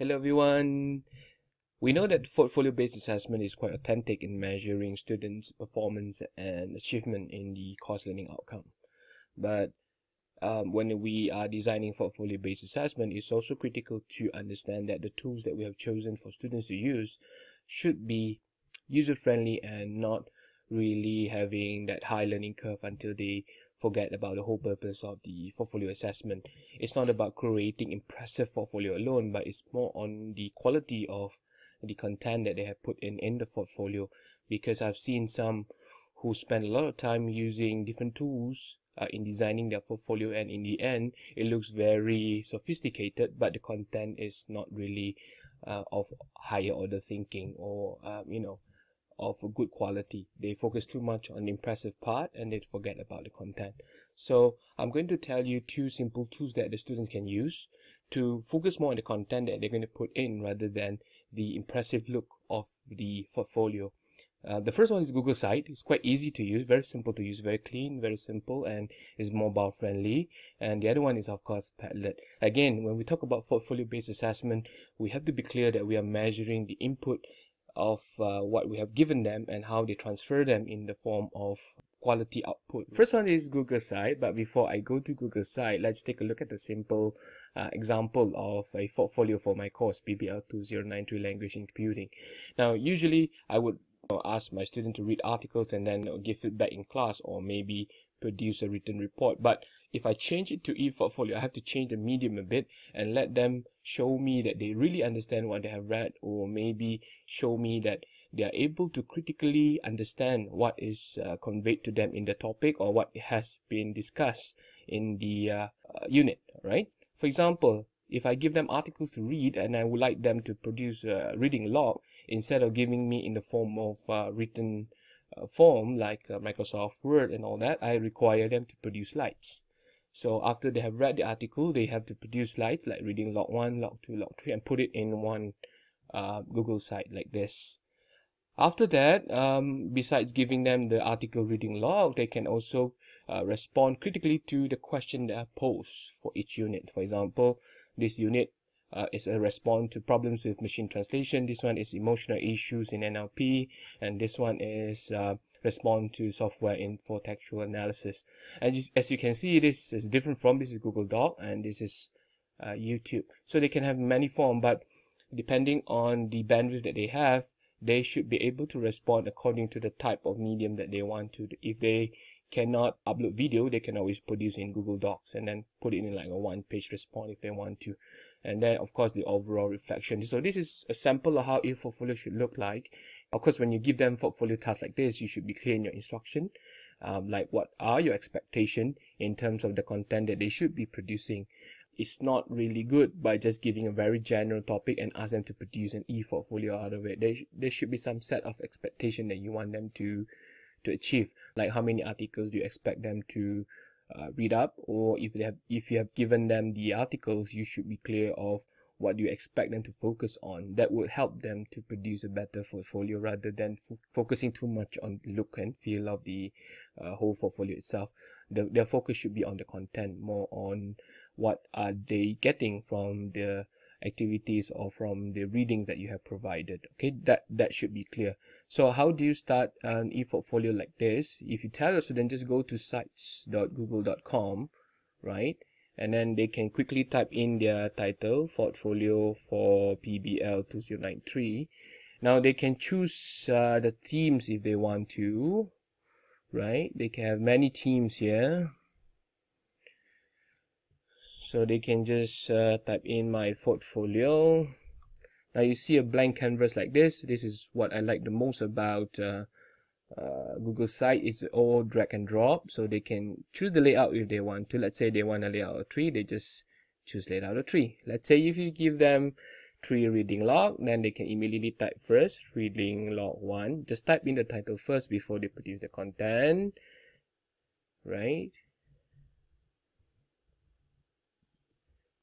Hello everyone. We know that portfolio-based assessment is quite authentic in measuring students' performance and achievement in the course learning outcome. But um, when we are designing portfolio-based assessment, it's also critical to understand that the tools that we have chosen for students to use should be user-friendly and not really having that high learning curve until they forget about the whole purpose of the portfolio assessment. It's not about creating impressive portfolio alone, but it's more on the quality of the content that they have put in in the portfolio because I've seen some who spend a lot of time using different tools uh, in designing their portfolio and in the end it looks very sophisticated but the content is not really uh, of higher order thinking or um, you know of good quality. They focus too much on the impressive part and they forget about the content. So I'm going to tell you two simple tools that the students can use to focus more on the content that they're going to put in rather than the impressive look of the portfolio. Uh, the first one is Google Site. It's quite easy to use, very simple to use, very clean, very simple, and is mobile friendly. And the other one is, of course, Padlet. Again, when we talk about portfolio-based assessment, we have to be clear that we are measuring the input of uh, what we have given them and how they transfer them in the form of quality output. First one is Google Site, but before I go to Google Site, let's take a look at a simple uh, example of a portfolio for my course, PBL 2093 Language in Computing. Now, usually I would ask my student to read articles and then give feedback in class or maybe produce a written report. But if I change it to e-portfolio, I have to change the medium a bit and let them show me that they really understand what they have read or maybe show me that they are able to critically understand what is uh, conveyed to them in the topic or what has been discussed in the uh, uh, unit, right? For example, if I give them articles to read and I would like them to produce a reading log instead of giving me in the form of uh, written uh, form like uh, Microsoft Word and all that, I require them to produce slides. So after they have read the article, they have to produce slides like reading log 1, log 2, log 3 and put it in one uh, Google site like this. After that, um, besides giving them the article reading log, they can also uh, respond critically to the question that are posed for each unit. For example, this unit uh, is a response to problems with machine translation. This one is emotional issues in NLP. And this one is uh, respond to software in for textual analysis. And as you can see, this is different from this is Google Doc and this is uh, YouTube. So they can have many form, but depending on the bandwidth that they have, they should be able to respond according to the type of medium that they want to. If they cannot upload video, they can always produce in Google Docs and then put it in like a one page response if they want to. And then of course the overall reflection. So this is a sample of how a portfolio should look like. Of course, when you give them portfolio tasks like this, you should be clear in your instruction. Um, like what are your expectation in terms of the content that they should be producing. It's not really good by just giving a very general topic and ask them to produce an e-portfolio out of it. There, sh there should be some set of expectation that you want them to to achieve like how many articles do you expect them to uh, read up? Or if they have if you have given them the articles you should be clear of what you expect them to focus on. That would help them to produce a better portfolio rather than focusing too much on look and feel of the uh, whole portfolio itself. The, their focus should be on the content more on what are they getting from the activities or from the readings that you have provided okay? That that should be clear. So how do you start an e-portfolio like this? If you tell your student just go to sites.google.com right? And then they can quickly type in their title portfolio for PBL 2093 now they can choose uh, the themes if they want to right? They can have many themes here so they can just uh, type in my portfolio. Now you see a blank canvas like this. This is what I like the most about uh, uh, Google site. It's all drag and drop. So they can choose the layout if they want to. Let's say they want a layout of tree they just choose layout of tree let's say if you give them tree reading log then they can immediately type first reading log one. Just type in the title first before they produce the content. Right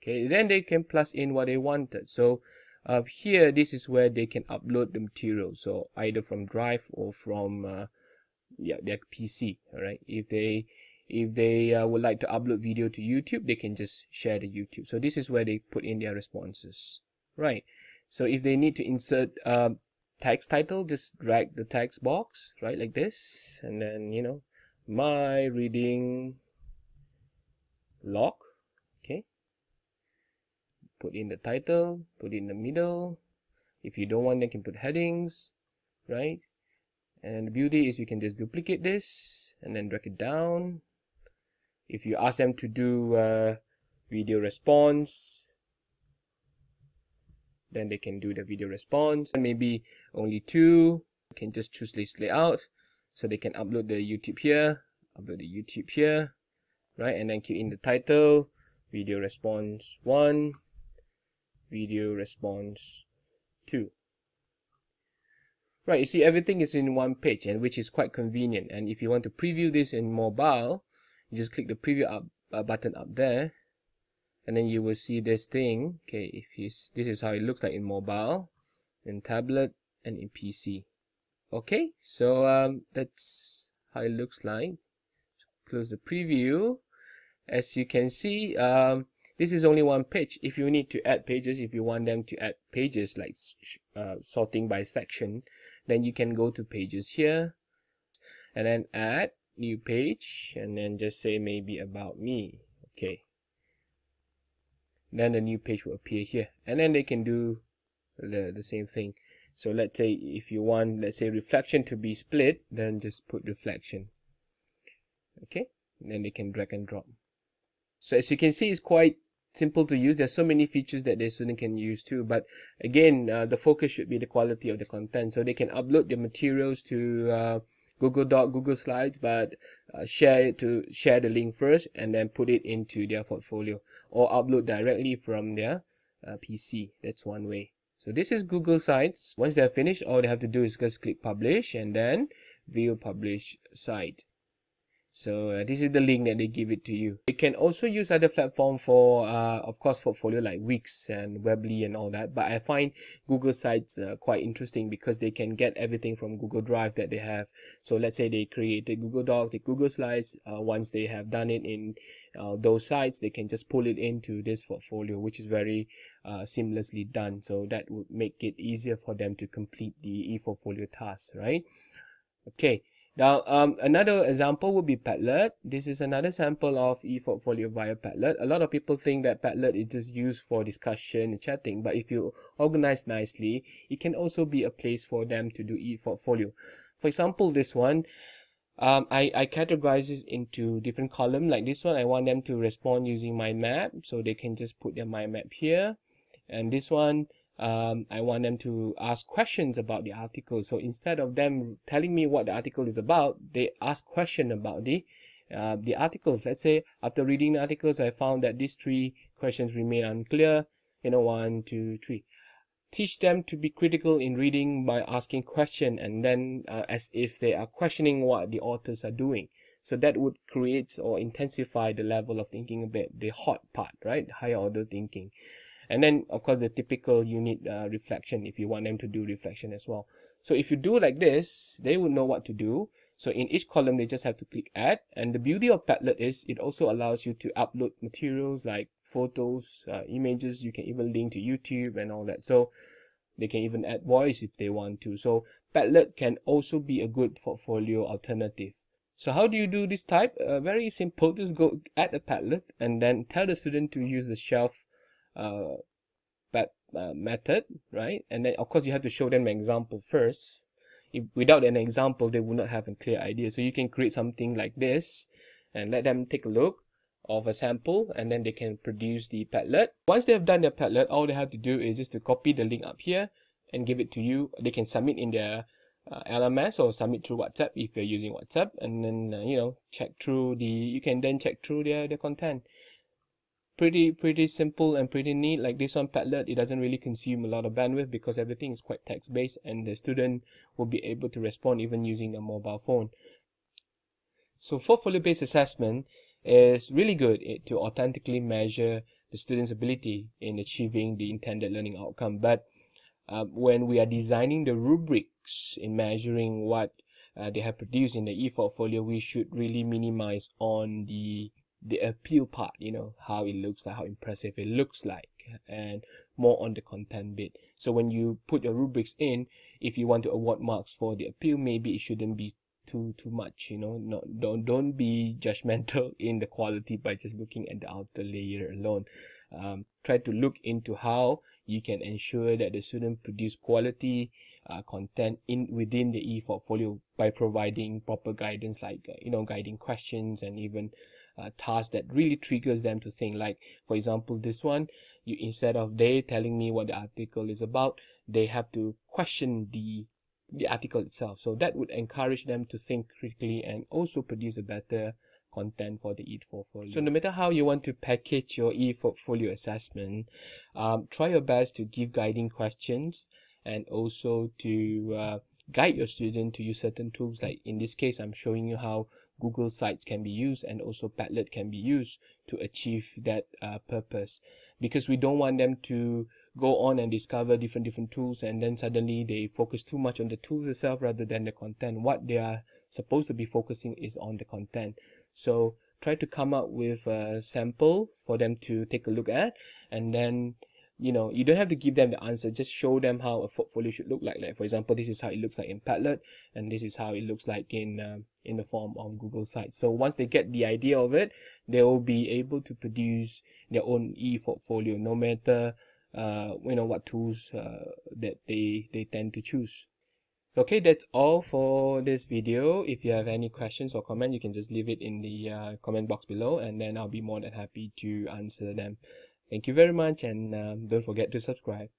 okay then they can plus in what they wanted. So uh, here this is where they can upload the material. So either from drive or from uh, yeah their pc all right if they if they uh, would like to upload video to youtube they can just share the youtube. So this is where they put in their responses right? So if they need to insert uh, text title just drag the text box right like this. And then you know my reading log okay put in the title put in the middle if you don't want, you can put headings, right? And the beauty is you can just duplicate this and then drag it down. If you ask them to do uh, video response, then they can do the video response. And maybe only two, you can just choose this layout. So they can upload the YouTube here, upload the YouTube here, right? And then keep in the title, video response one, video response 2 right you see everything is in one page and which is quite convenient. And if you want to preview this in mobile you just click the preview up uh, button up there and then you will see this thing. Okay if you this is how it looks like in mobile in tablet and in pc okay so um that's how it looks like. Close the preview. As you can see um this is only one page. If you need to add pages if you want them to add pages like uh, sorting by section then you can go to pages here and then add new page and then just say maybe about me. Okay. Then the new page will appear here and then they can do the, the same thing. So let's say if you want let's say reflection to be split then just put reflection. Okay. And then they can drag and drop. So as you can see it's quite simple to use. There's so many features that the student can use too but again uh, the focus should be the quality of the content. So they can upload their materials to uh, google doc google slides but uh, share it to share the link first and then put it into their portfolio or upload directly from their uh, pc that's one way. So this is google sites. Once they're finished all they have to do is just click publish and then view publish site so uh, this is the link that they give it to you. You can also use other platform for uh, of course portfolio like wix and weebly and all that but i find google sites uh, quite interesting because they can get everything from google drive that they have. So let's say they create a google doc the google slides uh, once they have done it in uh, those sites they can just pull it into this portfolio which is very uh, seamlessly done. So that would make it easier for them to complete the e-portfolio task right? Okay now, um, another example would be Padlet. This is another sample of ePortfolio via Padlet. A lot of people think that Padlet is just used for discussion and chatting, but if you organize nicely, it can also be a place for them to do ePortfolio. For example, this one, um, I, I categorize it into different columns. Like this one, I want them to respond using mind map, so they can just put their mind map here. And this one, um, I want them to ask questions about the article. So instead of them telling me what the article is about, they ask question about the uh, the articles. Let's say after reading the articles, I found that these three questions remain unclear. You know, one, two, three. Teach them to be critical in reading by asking question and then uh, as if they are questioning what the authors are doing. So that would create or intensify the level of thinking a bit, the hot part, right? Higher order thinking and then of course the typical unit uh, reflection if you want them to do reflection as well. So if you do like this they would know what to do. So in each column they just have to click add. And the beauty of Padlet is it also allows you to upload materials like photos uh, images. You can even link to YouTube and all that. So they can even add voice if they want to. So Padlet can also be a good portfolio alternative. So how do you do this type? Uh, very simple, just go add a Padlet and then tell the student to use the shelf uh, uh, method, right? And then of course you have to show them an example first. If without an example, they would not have a clear idea. So you can create something like this and let them take a look of a sample and then they can produce the Padlet. Once they have done their Padlet, all they have to do is just to copy the link up here and give it to you. They can submit in their uh, LMS or submit through WhatsApp if you're using WhatsApp and then, uh, you know, check through the, you can then check through their, their content pretty pretty simple and pretty neat. Like this one Padlet it doesn't really consume a lot of bandwidth because everything is quite text based and the student will be able to respond even using a mobile phone. So portfolio based assessment is really good to authentically measure the student's ability in achieving the intended learning outcome. But uh, when we are designing the rubrics in measuring what uh, they have produced in the e-portfolio we should really minimize on the the appeal part you know how it looks like how impressive it looks like and more on the content bit. So when you put your rubrics in if you want to award marks for the appeal maybe it shouldn't be too too much you know not don't don't be judgmental in the quality by just looking at the outer layer alone. Um, try to look into how you can ensure that the student produce quality uh, content in within the e-portfolio by providing proper guidance like uh, you know guiding questions and even uh, tasks that really triggers them to think like for example this one you instead of they telling me what the article is about they have to question the the article itself so that would encourage them to think critically and also produce a better content for the e-portfolio. So no matter how you want to package your e-portfolio assessment, um, try your best to give guiding questions and also to uh, guide your student to use certain tools. Like in this case I'm showing you how Google Sites can be used and also Padlet can be used to achieve that uh, purpose. Because we don't want them to go on and discover different different tools and then suddenly they focus too much on the tools itself rather than the content. What they are supposed to be focusing is on the content. So try to come up with a sample for them to take a look at and then you know you don't have to give them the answer just show them how a portfolio should look like. Like for example this is how it looks like in padlet and this is how it looks like in uh, in the form of google sites. So once they get the idea of it they will be able to produce their own e-portfolio no matter uh, you know what tools uh, that they they tend to choose. Okay that's all for this video. If you have any questions or comment you can just leave it in the uh, comment box below and then i'll be more than happy to answer them Thank you very much and um, don't forget to subscribe.